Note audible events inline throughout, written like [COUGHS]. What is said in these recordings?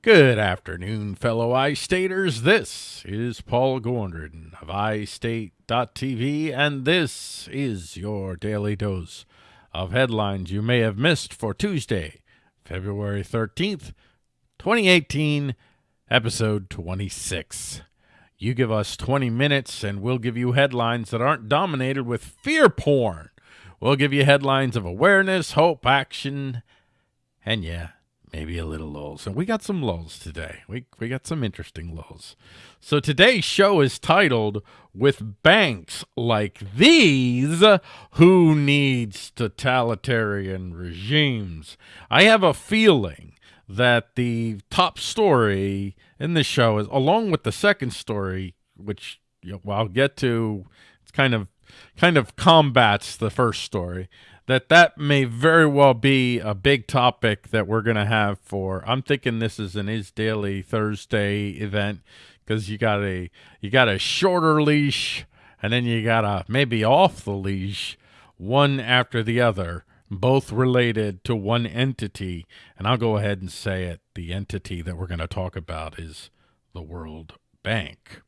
Good afternoon, fellow iStaters. This is Paul Gordon of iState.tv, and this is your daily dose of headlines you may have missed for Tuesday, February 13th, 2018, episode 26. You give us 20 minutes, and we'll give you headlines that aren't dominated with fear porn. We'll give you headlines of awareness, hope, action, and yeah, maybe a little lulls. And we got some lulls today. We we got some interesting lulls. So today's show is titled With Banks Like These, Who Needs Totalitarian Regimes? I have a feeling that the top story in this show is along with the second story, which you know, I'll get to it's kind of kind of combats the first story that that may very well be a big topic that we're going to have for I'm thinking this is an is daily Thursday event because you got a you got a shorter leash and then you got a maybe off the leash one after the other both related to one entity and I'll go ahead and say it the entity that we're going to talk about is the World Bank.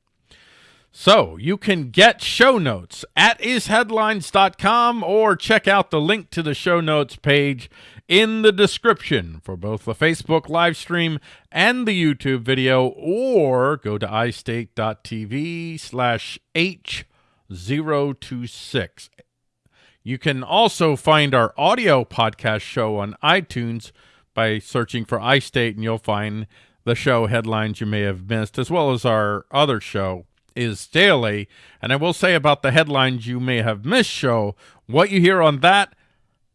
So you can get show notes at isheadlines.com or check out the link to the show notes page in the description for both the Facebook live stream and the YouTube video, or go to istate.tv slash H026. You can also find our audio podcast show on iTunes by searching for iState, and you'll find the show headlines you may have missed, as well as our other show, is daily. And I will say about the headlines you may have missed show, what you hear on that,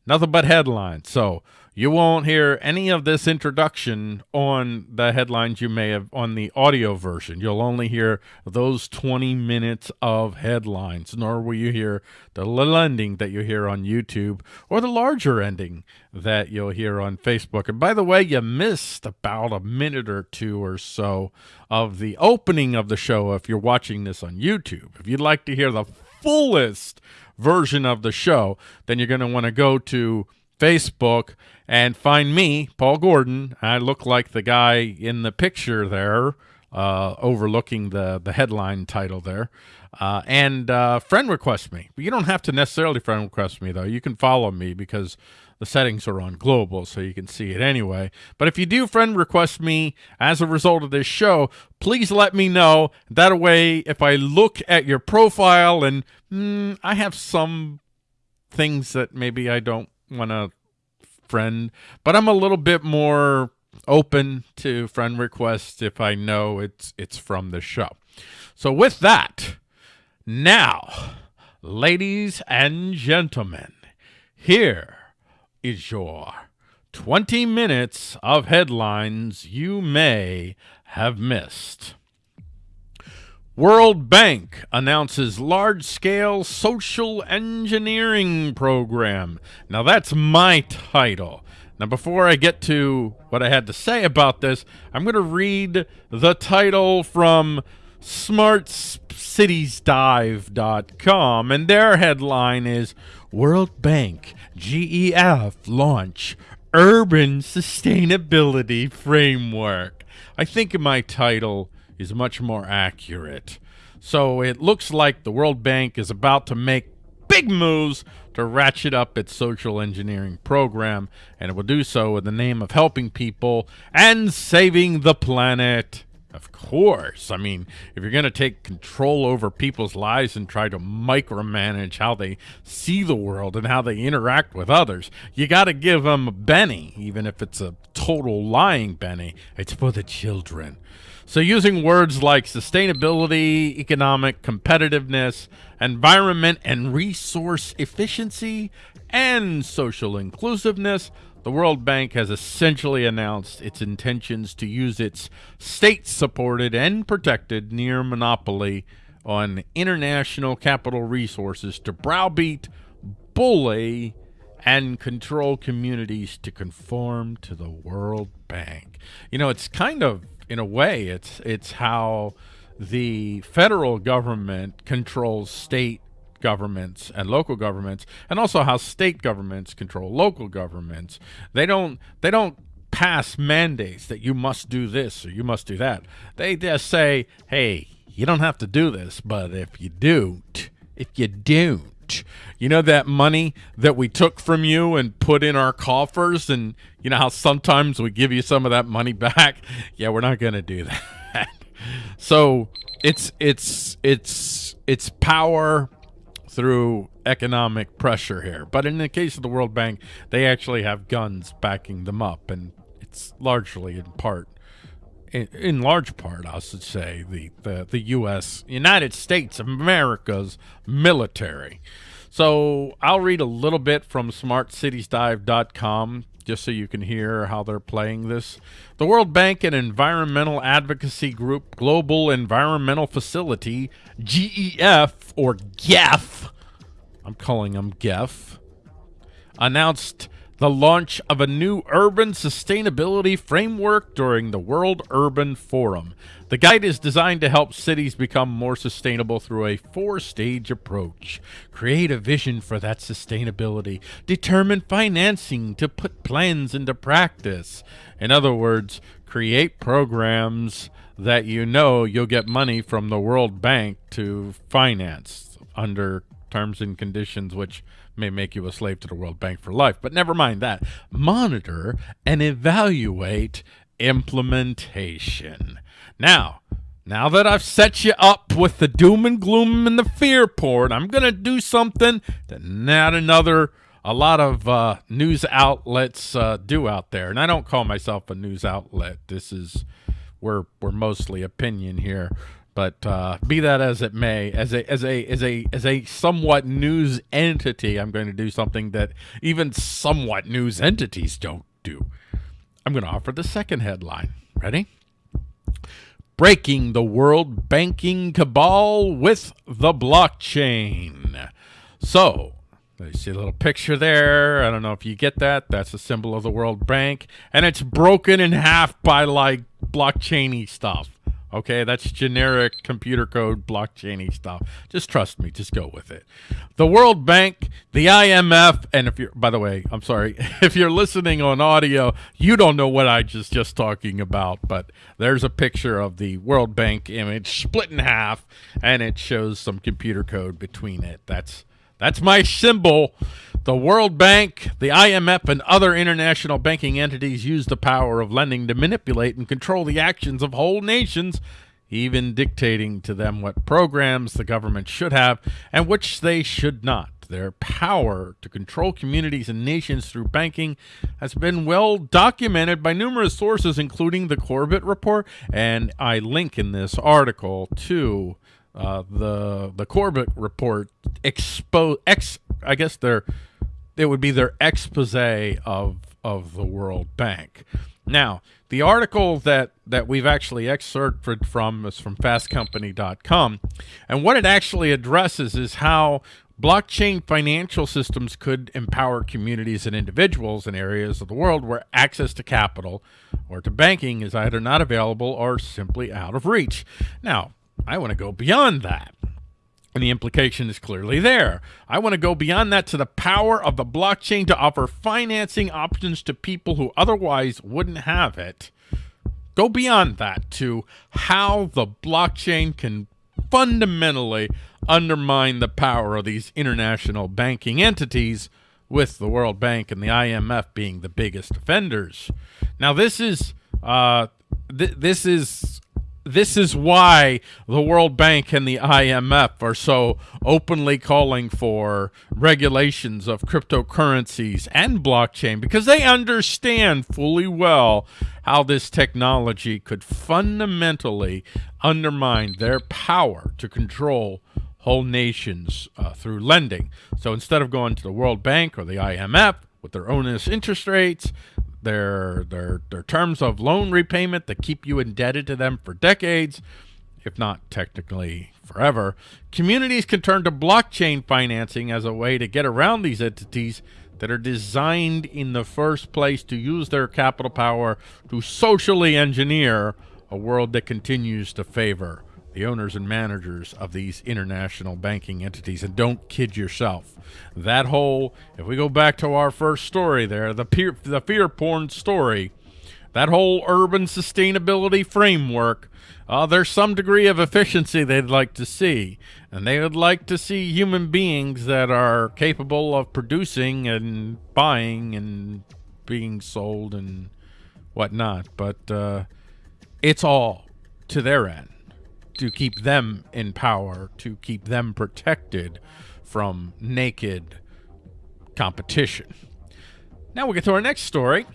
nothing but headlines. So you won't hear any of this introduction on the headlines you may have on the audio version. You'll only hear those 20 minutes of headlines, nor will you hear the little ending that you hear on YouTube or the larger ending that you'll hear on Facebook. And by the way, you missed about a minute or two or so of the opening of the show if you're watching this on YouTube. If you'd like to hear the fullest version of the show, then you're going to want to go to Facebook and find me, Paul Gordon. I look like the guy in the picture there, uh, overlooking the, the headline title there. Uh, and uh, friend request me. You don't have to necessarily friend request me, though. You can follow me because the settings are on global, so you can see it anyway. But if you do friend request me as a result of this show, please let me know. That way, if I look at your profile and mm, I have some things that maybe I don't want to friend, but I'm a little bit more open to friend requests if I know it's it's from the show. So with that, now, ladies and gentlemen, here is your 20 minutes of headlines you may have missed. World Bank announces large-scale social engineering program. Now that's my title. Now before I get to what I had to say about this, I'm going to read the title from smartcitiesdive.com and their headline is World Bank GEF launch urban sustainability framework. I think my title is much more accurate. So it looks like the World Bank is about to make big moves to ratchet up its social engineering program, and it will do so in the name of helping people and saving the planet. Of course. I mean, if you're going to take control over people's lives and try to micromanage how they see the world and how they interact with others, you got to give them a Benny, even if it's a total lying Benny. It's for the children. So using words like sustainability, economic competitiveness, environment and resource efficiency, and social inclusiveness, the World Bank has essentially announced its intentions to use its state-supported and protected near monopoly on international capital resources to browbeat, bully, and control communities to conform to the World Bank. You know, it's kind of in a way, it's it's how the federal government controls state governments and local governments, and also how state governments control local governments. They don't they don't pass mandates that you must do this or you must do that. They just say, hey, you don't have to do this, but if you don't, if you don't, you know that money that we took from you and put in our coffers and you know how sometimes we give you some of that money [LAUGHS] back? Yeah, we're not going to do that. [LAUGHS] so it's it's it's it's power through economic pressure here. But in the case of the World Bank, they actually have guns backing them up, and it's largely in part, in, large part, I should say, the, the, the U.S., United States of America's military. So I'll read a little bit from smartcitiesdive.com just so you can hear how they're playing this. The World Bank and environmental advocacy group Global Environmental Facility, GEF or GEF, I'm calling them GEF, announced the launch of a new urban sustainability framework during the World Urban Forum. The guide is designed to help cities become more sustainable through a four-stage approach. Create a vision for that sustainability. Determine financing to put plans into practice. In other words, create programs that you know you'll get money from the World Bank to finance under terms and conditions which may make you a slave to the World Bank for life. But never mind that. Monitor and evaluate implementation. Now, now that I've set you up with the doom and gloom and the fear porn, I'm going to do something that not another, a lot of uh, news outlets uh, do out there. And I don't call myself a news outlet. This is, we're, we're mostly opinion here. But uh, be that as it may, as a as a as a as a somewhat news entity, I'm going to do something that even somewhat news entities don't do. I'm going to offer the second headline. Ready? Breaking the world banking cabal with the blockchain. So, you see a little picture there. I don't know if you get that. That's a symbol of the World Bank. And it's broken in half by like blockchainy stuff. Okay, that's generic computer code blockchainy stuff. Just trust me, just go with it. The World Bank, the IMF, and if you're by the way, I'm sorry, [LAUGHS] if you're listening on audio, you don't know what I just just talking about, but there's a picture of the World Bank image split in half and it shows some computer code between it. That's that's my symbol. The World Bank, the IMF, and other international banking entities use the power of lending to manipulate and control the actions of whole nations, even dictating to them what programs the government should have and which they should not. Their power to control communities and nations through banking has been well documented by numerous sources, including the Corbett Report, and I link in this article to uh, the the Corbett report expose ex I guess their it would be their expose of of the World Bank. Now, the article that that we've actually excerpted from is from fastcompany.com, and what it actually addresses is how blockchain financial systems could empower communities and individuals in areas of the world where access to capital or to banking is either not available or simply out of reach. Now, I want to go beyond that. And the implication is clearly there. I want to go beyond that to the power of the blockchain to offer financing options to people who otherwise wouldn't have it. Go beyond that to how the blockchain can fundamentally undermine the power of these international banking entities with the World Bank and the IMF being the biggest offenders. Now this is uh, th this is this is why the World Bank and the IMF are so openly calling for regulations of cryptocurrencies and blockchain because they understand fully well how this technology could fundamentally undermine their power to control whole nations uh, through lending. So instead of going to the World Bank or the IMF with their owners interest rates, their their their terms of loan repayment that keep you indebted to them for decades, if not technically forever. Communities can turn to blockchain financing as a way to get around these entities that are designed in the first place to use their capital power to socially engineer a world that continues to favor the owners and managers of these international banking entities. And don't kid yourself. That whole, if we go back to our first story there, the, peer, the fear porn story, that whole urban sustainability framework, uh, there's some degree of efficiency they'd like to see. And they would like to see human beings that are capable of producing and buying and being sold and whatnot. But uh, it's all to their end to keep them in power, to keep them protected from naked competition. Now we get to our next story.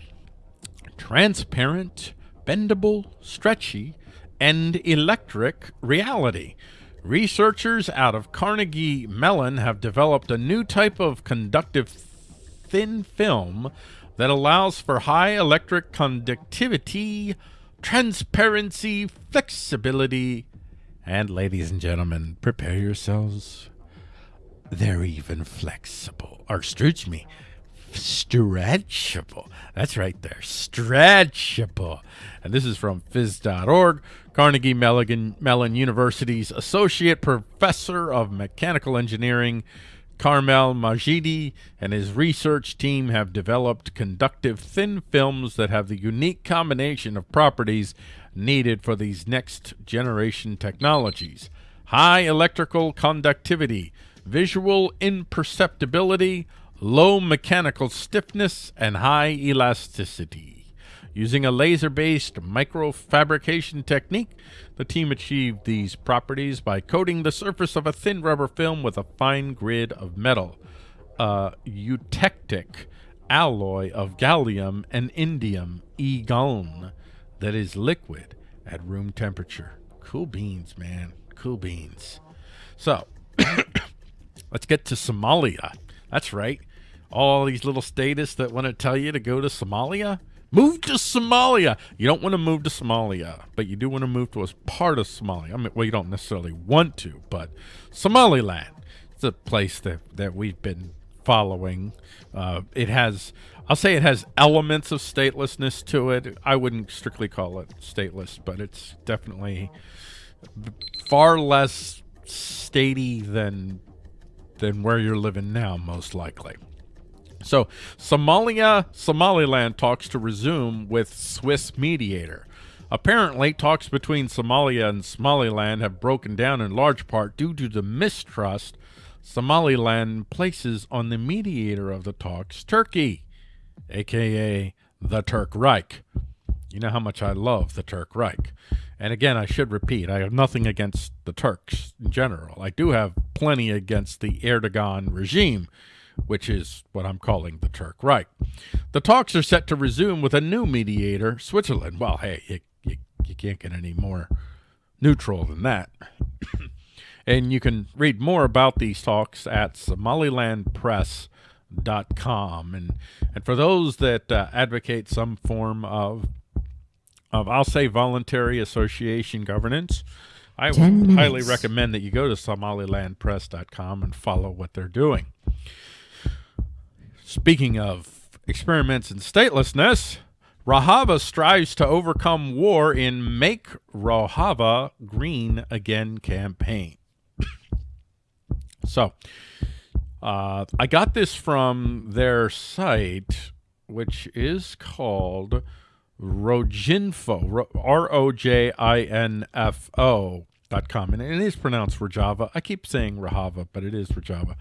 Transparent, bendable, stretchy, and electric reality. Researchers out of Carnegie Mellon have developed a new type of conductive thin film that allows for high electric conductivity, transparency, flexibility, and ladies and gentlemen, prepare yourselves. They're even flexible. Or excuse me, stretchable. That's right there, stretchable. And this is from phys.org. Carnegie Mellon, Mellon University's Associate Professor of Mechanical Engineering, Carmel Majidi, and his research team have developed conductive thin films that have the unique combination of properties needed for these next generation technologies. High electrical conductivity, visual imperceptibility, low mechanical stiffness, and high elasticity. Using a laser-based microfabrication technique, the team achieved these properties by coating the surface of a thin rubber film with a fine grid of metal, a eutectic alloy of gallium and indium, EGaIn, that is liquid at room temperature. Cool beans, man. Cool beans. So, [COUGHS] let's get to Somalia. That's right. All these little statists that want to tell you to go to Somalia, Move to Somalia. You don't want to move to Somalia, but you do want to move to a part of Somalia. I mean, well, you don't necessarily want to, but Somaliland. It's a place that, that we've been following. Uh, it has, I'll say it has elements of statelessness to it. I wouldn't strictly call it stateless, but it's definitely far less statey than than where you're living now, most likely. So Somalia, Somaliland talks to resume with Swiss mediator. Apparently, talks between Somalia and Somaliland have broken down in large part due to the mistrust Somaliland places on the mediator of the talks, Turkey, aka the Turk Reich. You know how much I love the Turk Reich. And again, I should repeat, I have nothing against the Turks in general. I do have plenty against the Erdogan regime which is what I'm calling the Turk Reich. The talks are set to resume with a new mediator, Switzerland. Well, hey, you, you, you can't get any more neutral than that. [COUGHS] and you can read more about these talks at somalilandpress.com. And, and for those that uh, advocate some form of, of, I'll say, voluntary association governance, I would highly recommend that you go to somalilandpress.com and follow what they're doing. Speaking of experiments in statelessness, Rahava strives to overcome war in Make Rahava Green Again campaign. [COUGHS] so, uh, I got this from their site, which is called Rojinfo, R-O-J-I-N-F-O dot com. And it is pronounced Rojava. I keep saying Rahava, but it is Rojava.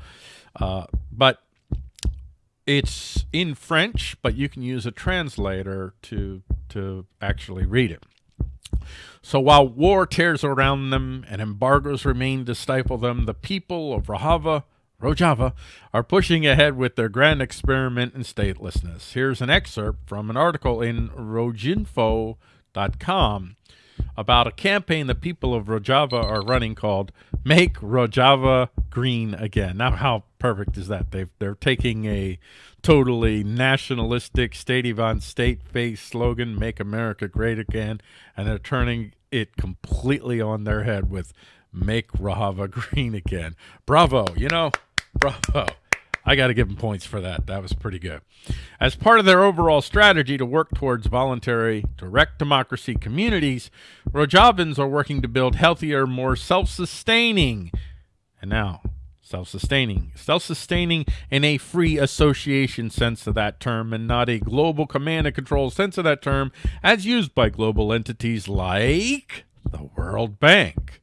Uh, but it's in French, but you can use a translator to to actually read it. So while war tears around them and embargoes remain to stifle them, the people of Rojava, Rojava are pushing ahead with their grand experiment in statelessness. Here's an excerpt from an article in Rojinfo.com about a campaign the people of Rojava are running called Make Rojava Green Again. Now, how perfect is that? they they're taking a totally nationalistic, state on state face slogan, Make America Great Again, and they're turning it completely on their head with Make Rojava Green Again. Bravo, you know, [LAUGHS] bravo. I got to give them points for that. That was pretty good. As part of their overall strategy to work towards voluntary direct democracy communities, Rojavans are working to build healthier, more self-sustaining, and now self-sustaining. Self-sustaining in a free association sense of that term and not a global command and control sense of that term as used by global entities like the World Bank.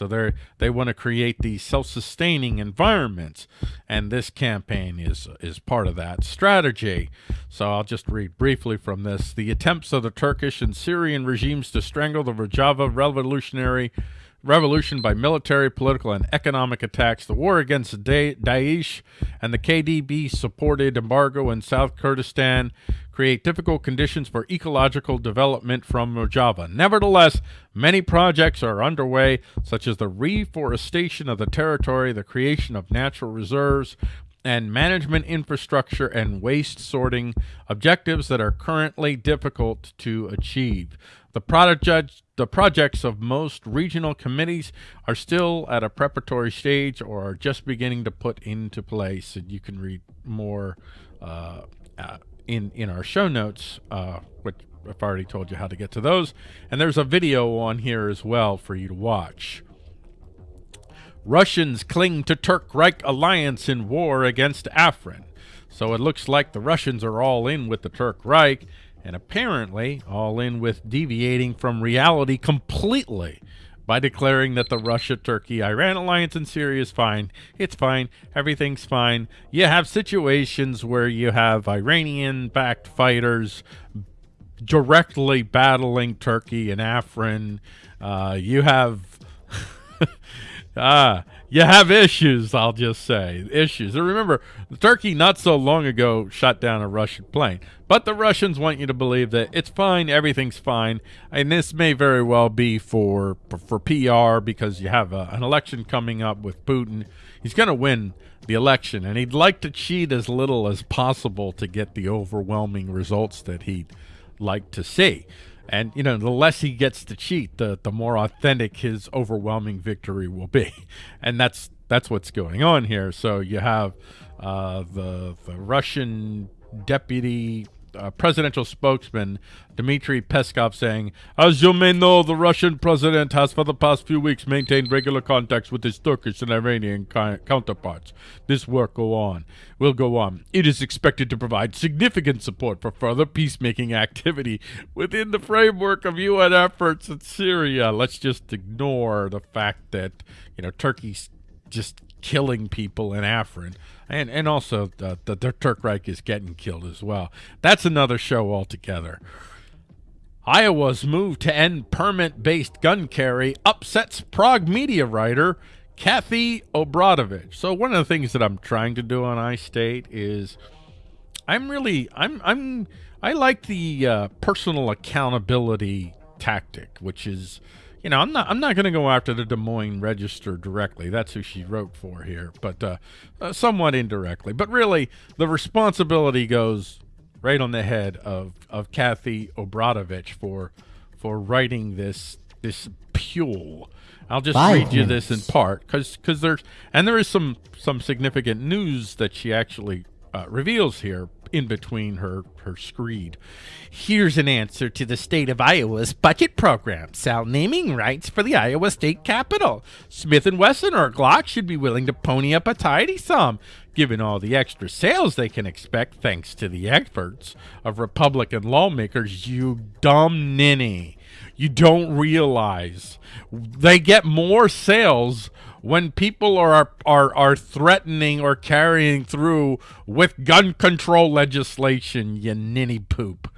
So they they want to create these self-sustaining environments, and this campaign is is part of that strategy. So I'll just read briefly from this: the attempts of the Turkish and Syrian regimes to strangle the Rojava revolutionary revolution by military, political, and economic attacks, the war against Daesh and the KDP-supported embargo in South Kurdistan create difficult conditions for ecological development from Rojava. Nevertheless, many projects are underway, such as the reforestation of the territory, the creation of natural reserves, and management infrastructure and waste sorting objectives that are currently difficult to achieve. The project, the projects of most regional committees are still at a preparatory stage or are just beginning to put into place. And you can read more uh, in in our show notes, uh, which I've already told you how to get to those. And there's a video on here as well for you to watch. Russians cling to Turk-Reich alliance in war against Afrin. So it looks like the Russians are all in with the Turk Reich and apparently all in with deviating from reality completely by declaring that the Russia-Turkey-Iran alliance in Syria is fine. It's fine. Everything's fine. You have situations where you have Iranian-backed fighters directly battling Turkey and Afrin. Uh, you have... [LAUGHS] ah, you have issues, I'll just say. Issues. And remember, Turkey not so long ago shot down a Russian plane. But the Russians want you to believe that it's fine, everything's fine. And this may very well be for for PR because you have a, an election coming up with Putin. He's going to win the election, and he'd like to cheat as little as possible to get the overwhelming results that he'd like to see. And, you know, the less he gets to cheat, the, the more authentic his overwhelming victory will be. [LAUGHS] And that's that's what's going on here. So you have uh, the, the Russian deputy uh, presidential spokesman Dmitry Peskov saying, As you may know, the Russian president has for the past few weeks maintained regular contacts with his Turkish and Iranian counterparts. This work go on, will go on. It is expected to provide significant support for further peacemaking activity within the framework of UN efforts in Syria. Let's just ignore the fact that, you know, Turkey's just killing people in Afrin. And, and also the, the, the Turk Reich is getting killed as well. That's another show altogether. Iowa's move to end permit-based gun carry upsets Prague media writer Kathy Obradovich. So one of the things that I'm trying to do on iState is I'm really I'm I'm I like the uh, personal accountability tactic, which is you know, I'm not I'm not going to go after the Des Moines Register directly. That's who she wrote for here, but uh, uh, somewhat indirectly. But really, the responsibility goes right on the head of of Kathy Obradovich for for writing this this pule. I'll just read you this in part because because there's and there is some some significant news that she actually uh, reveals here in between her, her screed. Here's an answer to the state of Iowa's budget program. Sell naming rights for the Iowa state capitol. Smith & Wesson or Glock should be willing to pony up a tidy sum, given all the extra sales they can expect thanks to the efforts of Republican lawmakers. You dumb ninny. You don't realize they get more sales when people are are are threatening or carrying through with gun control legislation, you ninny poop.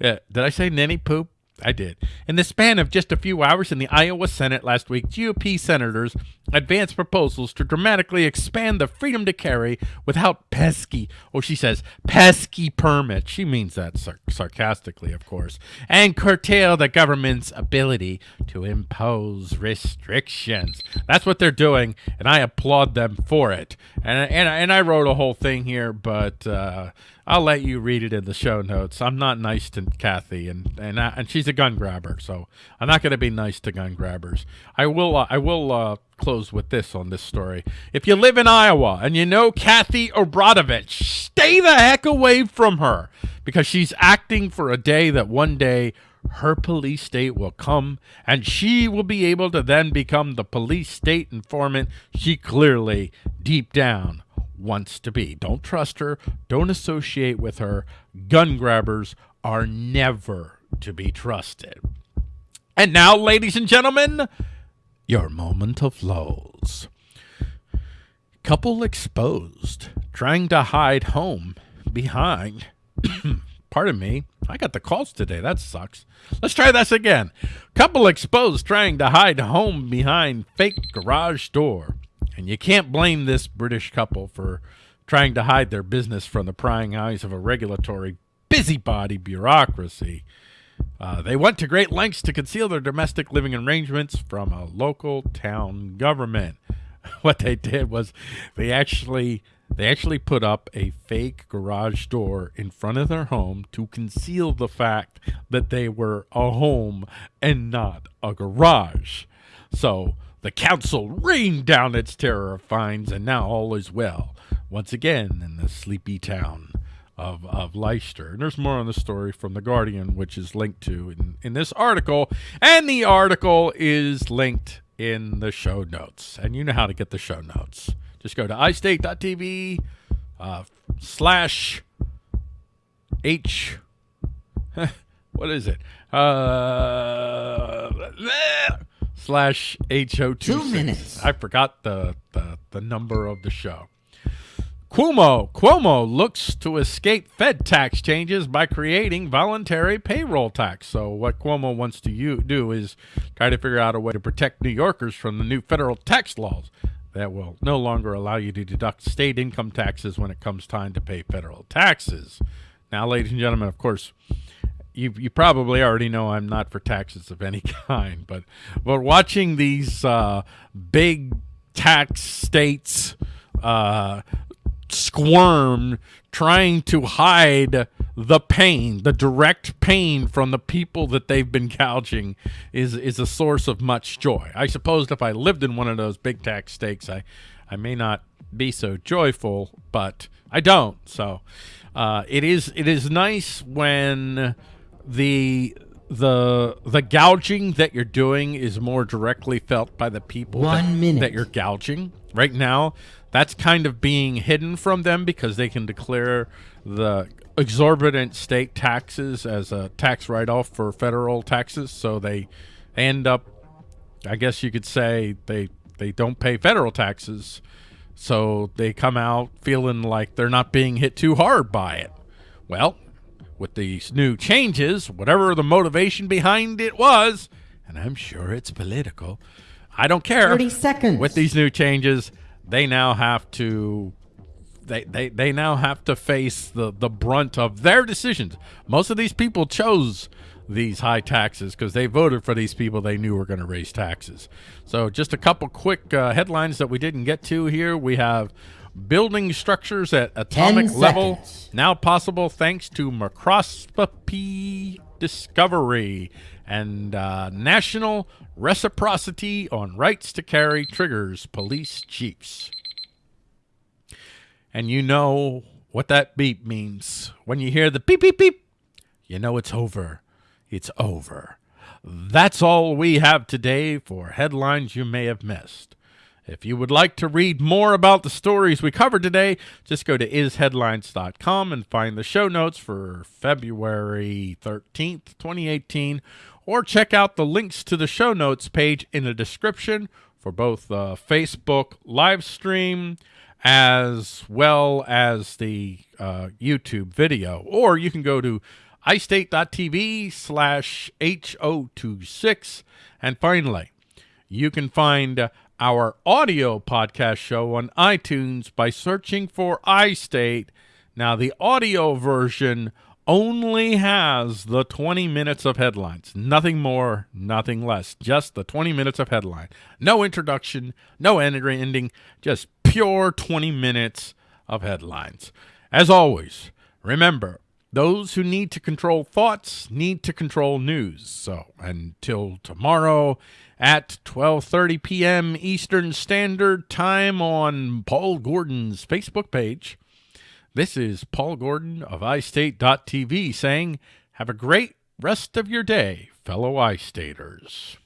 Uh, did I say ninny poop? I did. In the span of just a few hours in the Iowa Senate last week, GOP senators advanced proposals to dramatically expand the freedom to carry without pesky, oh, she says, pesky permit. She means that sar sarcastically, of course, and curtail the government's ability to impose restrictions. That's what they're doing, and I applaud them for it. And, and, and I wrote a whole thing here, but uh, I'll let you read it in the show notes. I'm not nice to Kathy, and and I, and she's a gun grabber, so I'm not going to be nice to gun grabbers. I will uh, I will uh, close with this on this story. If you live in Iowa and you know Kathy Obradovich, stay the heck away from her because she's acting for a day that one day her police state will come and she will be able to then become the police state informant she clearly, deep down, wants to be. Don't trust her. Don't associate with her. Gun grabbers are never to be trusted. And now, ladies and gentlemen, your moment of lows. Couple exposed, trying to hide home behind. [COUGHS] Pardon me, I got the calls today. That sucks. Let's try this again. Couple exposed trying to hide home behind fake garage door. And you can't blame this British couple for trying to hide their business from the prying eyes of a regulatory busybody bureaucracy. Uh, they went to great lengths to conceal their domestic living arrangements from a local town government. [LAUGHS] What they did was they actually they actually put up a fake garage door in front of their home to conceal the fact that they were a home and not a garage. So the council rained down its terror of fines, and now all is well once again in the sleepy town of, of Leicester. And there's more on the story from The Guardian, which is linked to in, in this article. And the article is linked in the show notes. And you know how to get the show notes. Just go to iState.tv uh, slash H. [LAUGHS] what is it? Uh, [LAUGHS] slash HO2. Two minutes. I forgot the, the, the number of the show. Cuomo Cuomo looks to escape Fed tax changes by creating voluntary payroll tax. So what Cuomo wants to do is try to figure out a way to protect New Yorkers from the new federal tax laws that will no longer allow you to deduct state income taxes when it comes time to pay federal taxes. Now, ladies and gentlemen, of course, you you probably already know I'm not for taxes of any [LAUGHS] kind, but but watching these uh, big tax states uh, squirm trying to hide the pain, the direct pain from the people that they've been gouging is is a source of much joy. I suppose if I lived in one of those big tax states, I I may not be so joyful, but I don't. So uh, it is it is nice when the the the gouging that you're doing is more directly felt by the people One that, minute. that you're gouging. Right now, that's kind of being hidden from them because they can declare the exorbitant state taxes as a tax write-off for federal taxes. So they end up, I guess you could say, they they don't pay federal taxes. So they come out feeling like they're not being hit too hard by it. Well, with these new changes, whatever the motivation behind it was, and I'm sure it's political, I don't care. 30 seconds. With these new changes, they now have to they, they, they now have to face the, the brunt of their decisions. Most of these people chose these high taxes because they voted for these people they knew were going to raise taxes. So just a couple quick uh, headlines that we didn't get to here. We have building structures at atomic level now possible thanks to microscopy discovery and uh, national reciprocity on rights to carry triggers police chiefs. And you know what that beep means. When you hear the beep, beep, beep, you know it's over. It's over. That's all we have today for headlines you may have missed. If you would like to read more about the stories we covered today, just go to isheadlines.com and find the show notes for February 13th, 2018, or check out the links to the show notes page in the description for both the Facebook live stream as well as the uh, YouTube video. Or you can go to iState.tv slash H026. And finally, you can find our audio podcast show on iTunes by searching for iState. Now, the audio version only has the 20 minutes of headlines. Nothing more, nothing less. Just the 20 minutes of headline. No introduction, no end- ending, just pure 20 minutes of headlines. As always, remember, those who need to control thoughts need to control news. So until tomorrow at 12:30 p.m. Eastern Standard Time on Paul Gordon's Facebook page. This is Paul Gordon of iState.tv saying, have a great rest of your day, fellow I-Staters.